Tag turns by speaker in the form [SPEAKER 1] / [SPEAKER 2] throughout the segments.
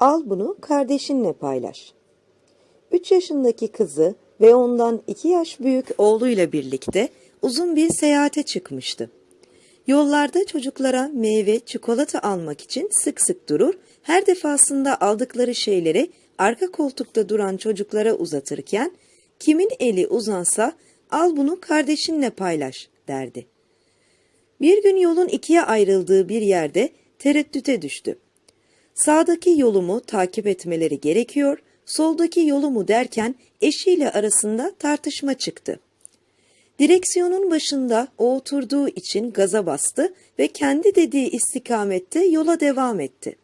[SPEAKER 1] Al bunu kardeşinle paylaş. 3 yaşındaki kızı ve ondan 2 yaş büyük oğluyla birlikte uzun bir seyahate çıkmıştı. Yollarda çocuklara meyve, çikolata almak için sık sık durur, her defasında aldıkları şeyleri arka koltukta duran çocuklara uzatırken, kimin eli uzansa al bunu kardeşinle paylaş derdi. Bir gün yolun ikiye ayrıldığı bir yerde tereddüte düştü. Sağdaki yolumu takip etmeleri gerekiyor, soldaki yolumu derken eşiyle arasında tartışma çıktı. Direksiyonun başında o oturduğu için gaza bastı ve kendi dediği istikamette yola devam etti.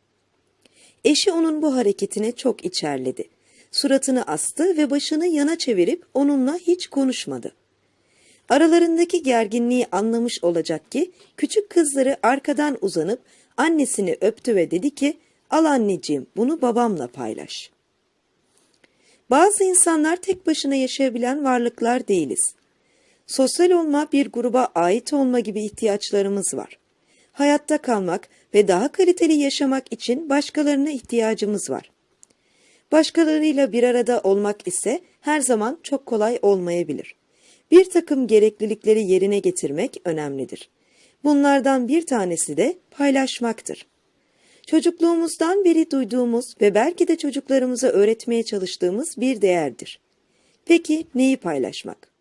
[SPEAKER 1] Eşi onun bu hareketine çok içerledi. Suratını astı ve başını yana çevirip onunla hiç konuşmadı. Aralarındaki gerginliği anlamış olacak ki küçük kızları arkadan uzanıp annesini öptü ve dedi ki al anneciğim bunu babamla paylaş. Bazı insanlar tek başına yaşayabilen varlıklar değiliz. Sosyal olma, bir gruba ait olma gibi ihtiyaçlarımız var. Hayatta kalmak ve daha kaliteli yaşamak için başkalarına ihtiyacımız var. Başkalarıyla bir arada olmak ise her zaman çok kolay olmayabilir. Bir takım gereklilikleri yerine getirmek önemlidir. Bunlardan bir tanesi de paylaşmaktır. Çocukluğumuzdan beri duyduğumuz ve belki de çocuklarımıza öğretmeye çalıştığımız bir değerdir. Peki neyi paylaşmak?